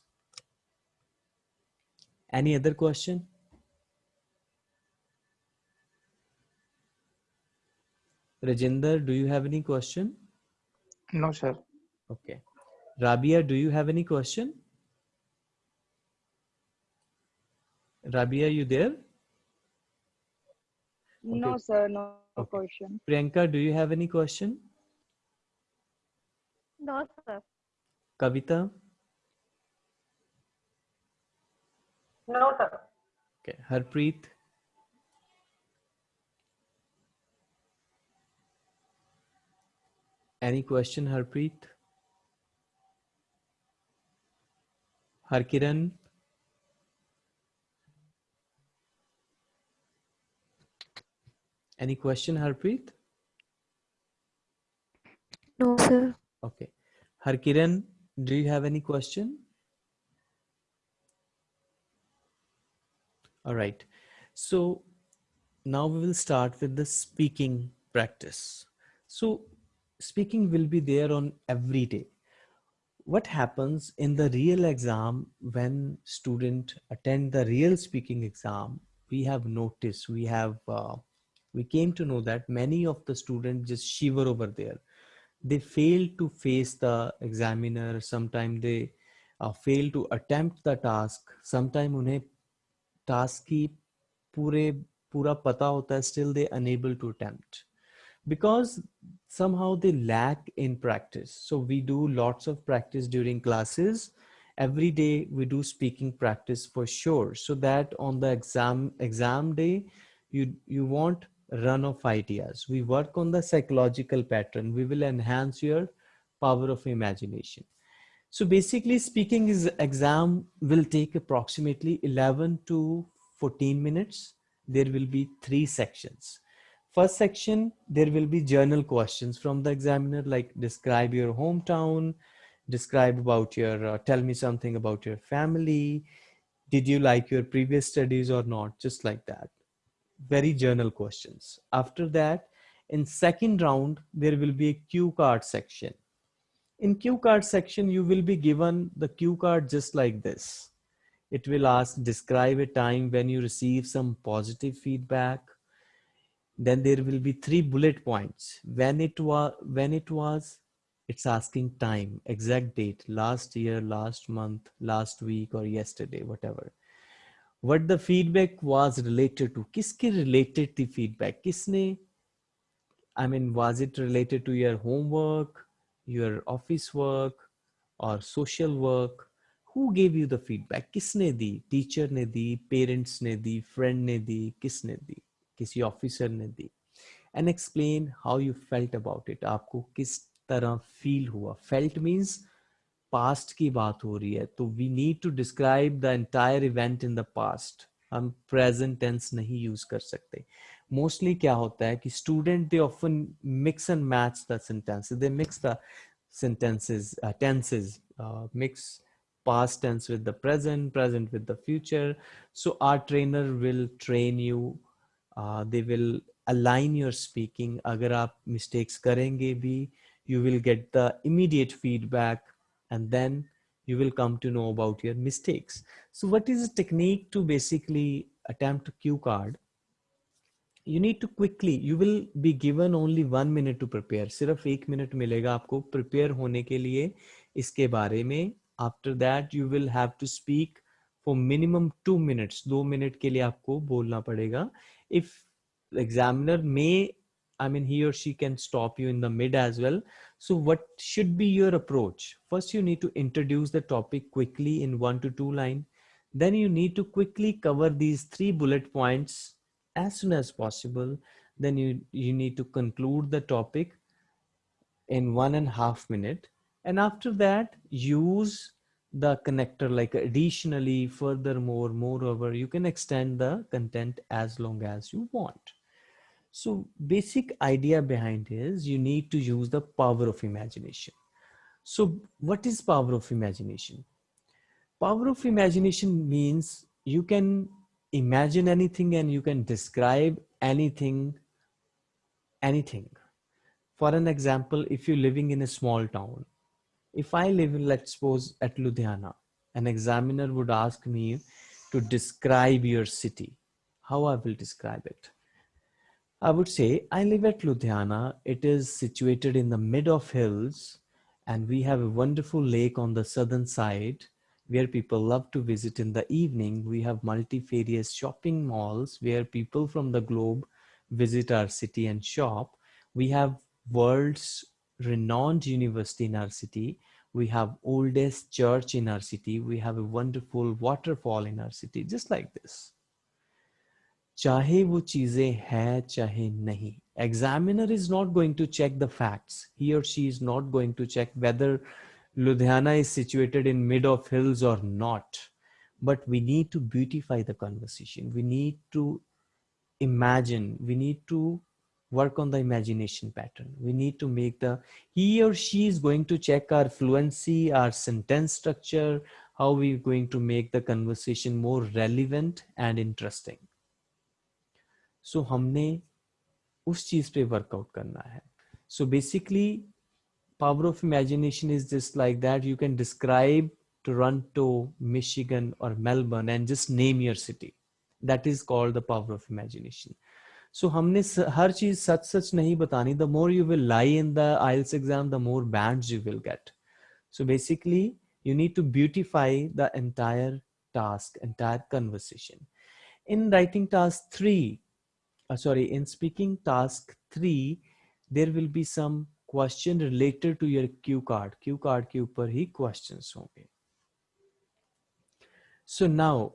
any other question Rajinder, do you have any question? No, sir. Okay. Rabia, do you have any question? Rabia, you there? No, sir, no Okay. question. Priyanka, do you have any question? No, sir. Kavita? No, sir. Okay. Harpreet? Any question, Harpreet? Harkiran? Any question, Harpreet? No, sir. Okay. Harkiran, do you have any question? All right. So now we will start with the speaking practice. So speaking will be there on every day what happens in the real exam when student attend the real speaking exam? We have noticed we have uh, we came to know that many of the students just shiver over there. They fail to face the examiner sometimes they uh, fail to attempt the task sometimes unhe task ki pure pura pata hota hai still they unable to attempt because somehow they lack in practice so we do lots of practice during classes every day we do speaking practice for sure so that on the exam exam day you you want run of ideas. We work on the psychological pattern. We will enhance your power of imagination. So basically speaking is exam will take approximately 11 to 14 minutes. There will be three sections. First section, there will be general questions from the examiner like describe your hometown, describe about your, uh, tell me something about your family. Did you like your previous studies or not? Just like that. Very general questions. After that, in second round, there will be a cue card section. In cue card section, you will be given the cue card just like this. It will ask, describe a time when you receive some positive feedback then there will be three bullet points. When it was when it was it's asking time exact date last year last month last week or yesterday whatever. What the feedback was related to kiske related the feedback? Kisne i mean was it related to your homework your office work or social work? Who gave you the feedback? Kisne di teacher ne di parents ne di friend ne di kisne di? किसी officer ने दी and explain how you felt about it आपको किस तरह feel हुआ? Felt means past की बात हो रही है तो we need to describe the entire event in the past हम प्रेजेंट टेंस नहीं यूज़ कर सकते। मोस्टली क्या होता है कि student they often mix and match the sentences they mix the sentences uh, mix uh, mix past tense with the present present with the future. So our trainer will train you Uh, they will align your speaking. अगर आप mistakes करेंगे भी, you will get the immediate feedback and then you will come to know about your mistakes. So what is the technique to basically attempt a cue card? You need to quickly, you will be given only one minute to prepare. सिर्फ एक minute मिलेगा आपको prepare होने के लिए इसके बारे में after that you will have to speak for minimum two minutes दो मिनट के लिए आपको बोलना पड़ेगा if examiner may I mean he or she can stop you in the mid as well. So what should be your approach? First you need to introduce the topic quickly in one to two line. Then you need to quickly cover these three bullet points as soon as possible. Then you you need to conclude the topic in one and a half minute. And after that use the connector like additionally furthermore moreover you can extend the content as long as you want. So basic idea behind is you need to use the power of imagination. So what is power of imagination? Power of imagination means you can imagine anything and you can describe anything anything. For an example if you're living in a small town if I live in, let's suppose, at Ludhiana, an examiner would ask me to describe your city. How I will describe it? I would say, I live at Ludhiana. It is situated in the mid of hills, and we have a wonderful lake on the southern side where people love to visit in the evening. We have multifarious shopping malls where people from the globe visit our city and shop. We have world's renowned university in our city. We have oldest church in our city. We have a wonderful waterfall in our city, just like this. चाहे वो चीजें है चाहे नहीं examiner is not going to check the facts he or she is not going to check whether ludhiana is situated in mid of hills or not but we need to beautify the conversation we need to imagine we need to work on the imagination pattern. We need to make the, he or she is going to check our fluency, our sentence structure, how we're going to make the conversation more relevant and interesting. So हमने उस चीज पे workout करना है. So basically power of imagination is just like that. You can describe Toronto, Michigan or Melbourne and just name your city. That is called the power of imagination. So हमने हर चीज़ सच सच नहीं बतानी। The more you will lie in the IELTS exam the more band you will get so basically you need to beautify the entire task entire conversation in writing task three sorry in speaking task three there will be some question related to your cue card cue card के ऊपर ही question होंगे। So now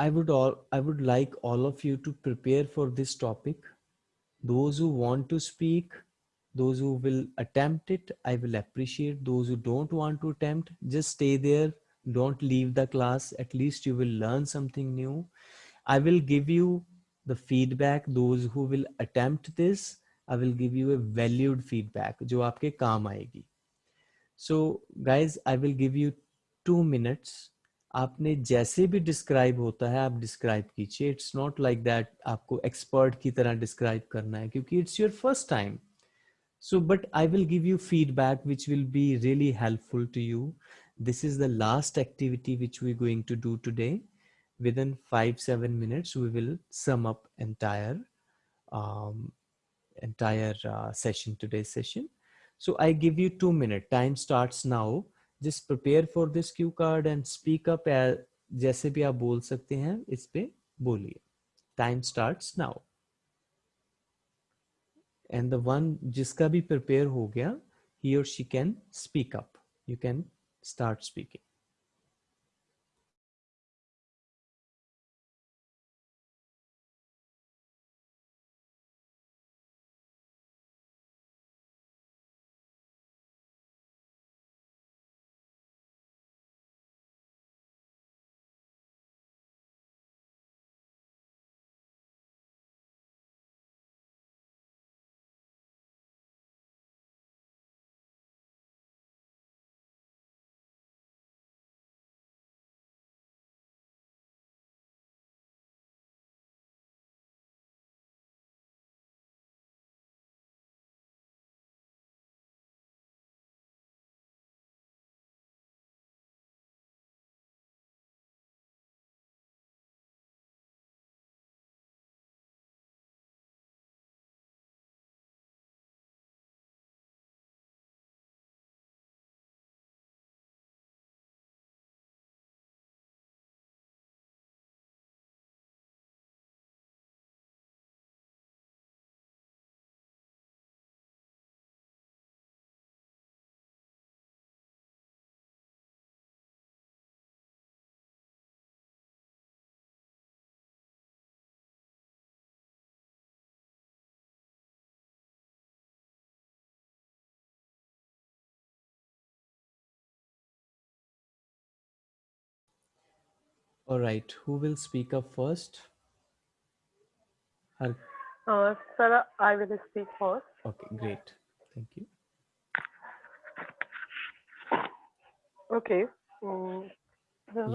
I would all I would like all of you to prepare for this topic. Those who want to speak, those who will attempt it, I will appreciate. Those who don't want to attempt, just stay there. Don't leave the class. At least you will learn something new. I will give you the feedback those who will attempt this i will give you a valued feedback जो आपके काम आएगी so guys i will give you two minutes आपने जैसे भी describe होता है, आप डिस्क्राइब कीजिए। इट्स नॉट लाइक दैट आपको एक्सपर्ट की तरह डिस्क्राइब करना है, क्योंकि it's your first time so but I will give you feedback which will be really helpful to you this is the last activity which we going to do today within five seven minutes we will sum up entire entire session today session so I give you two minute time start now just prepare for this cue card and speak up जैसे भी आप बोल सकते हैं, इस पे बोलिए। Time start now and the one जिसका भी प्रिपेयर हो गया ही और she can speak up you can start speaking all right who will speak up first Har- Uh, sir, I will speak first. okay great thank you Okay. Mm,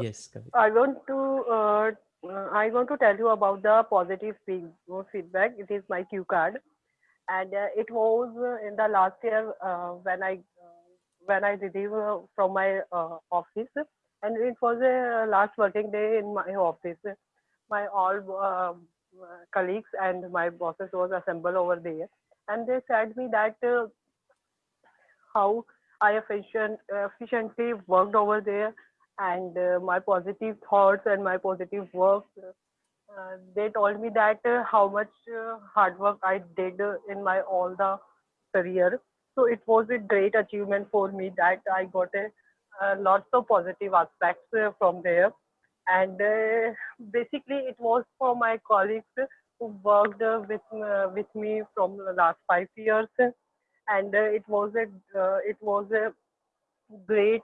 yes Kavita. I want to uh, I want to tell you about the positive feedback. It is my cue card, and uh, it was uh, in the last year uh, when I uh, when I received uh, from my uh, office, and it was a last working day in my office. My all uh, colleagues and my bosses was assembled over there, and they said me that uh, how I efficient, efficiently worked over there and uh, my positive thoughts and my positive work. Uh, they told me that uh, how much uh, hard work I did in my all the career. So it was a great achievement for me that I got a uh, lots of positive aspects uh, from there. And uh, basically, it was for my colleagues who worked uh, with uh, with me from the last five years, and uh, it was a it was a great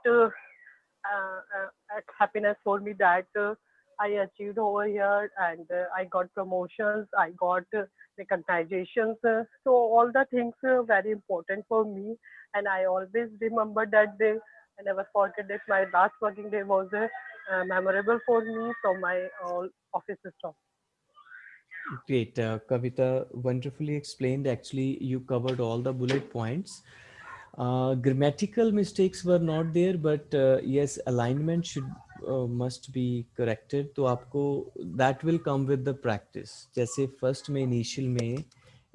happiness for me that I achieved over here and I got promotions, I got recognitions. So all the things are very important for me and I always remember that day. I never forget that my last working day was uh, uh, memorable for me from my all office staff. Great, uh, Kavita, wonderfully explained. Actually, you covered all the bullet points. Uh, grammatical mistakes were not there, but uh, yes, alignment should uh, must be corrected. तो आपको that will come with the practice. जैसे first में initial में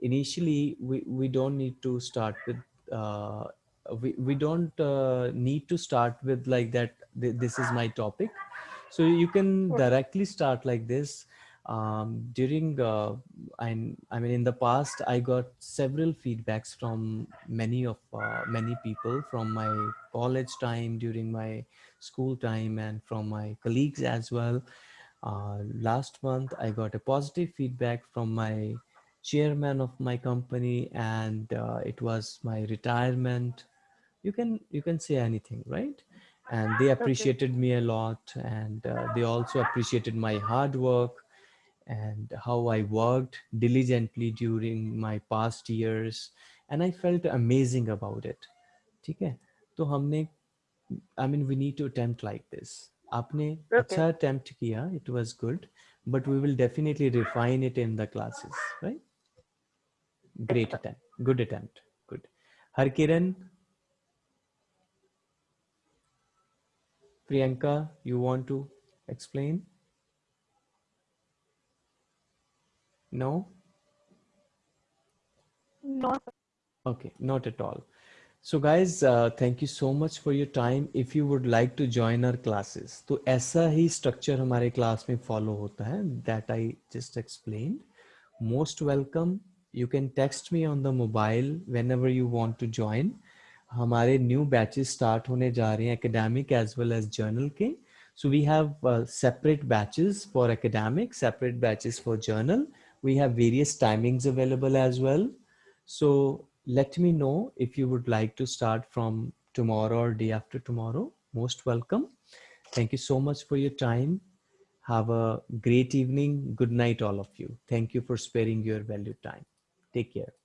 initially we we don't need to start with uh, we we don't uh, need to start with like that. th- This is my topic, so you can directly start like this. Um, during uh, I, I mean in the past i got several feedbacks from many of uh, many people from my college time during my school time and from my colleagues as well. Uh, last month i got a positive feedback from my chairman of my company and uh, it was my retirement you can you can say anything right and they appreciated me a lot and uh, they also appreciated my hard work and how I worked diligently during my past years and I felt amazing about it. ठीक है तो हमने I mean we need to attempt like this. आपने Okay. अच्छा attempt किया it was good but we will definitely refine it in the classes right? Great attempt. Good attempt. Good. Harkiran. Priyanka, you want to explain? No? No, sir. Okay, not at all. So guys, uh, thank you so much for your time. If you would like to join our classes, तो ऐसा ही structure हमारे class में follow होता है that I just explained. Most welcome. You can text me on the mobile whenever you want to join. हमारे new batches start on जा रहे Academic as well as as general so we have uh, separate batches for academic separate batches for general. We have various timings available as well. So let me know if you would like to start from tomorrow or day after tomorrow. Most welcome. Thank you so much for your time. Have a great evening. Good night all of you. Thank you for sparing your valuable time. Take care.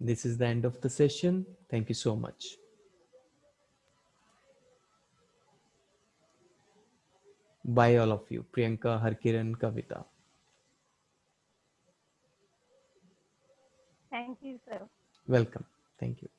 This is the end of the session. Thank you so much. Bye all of you. Priyanka harkiran kavita. Thank you, sir. welcome. Thank you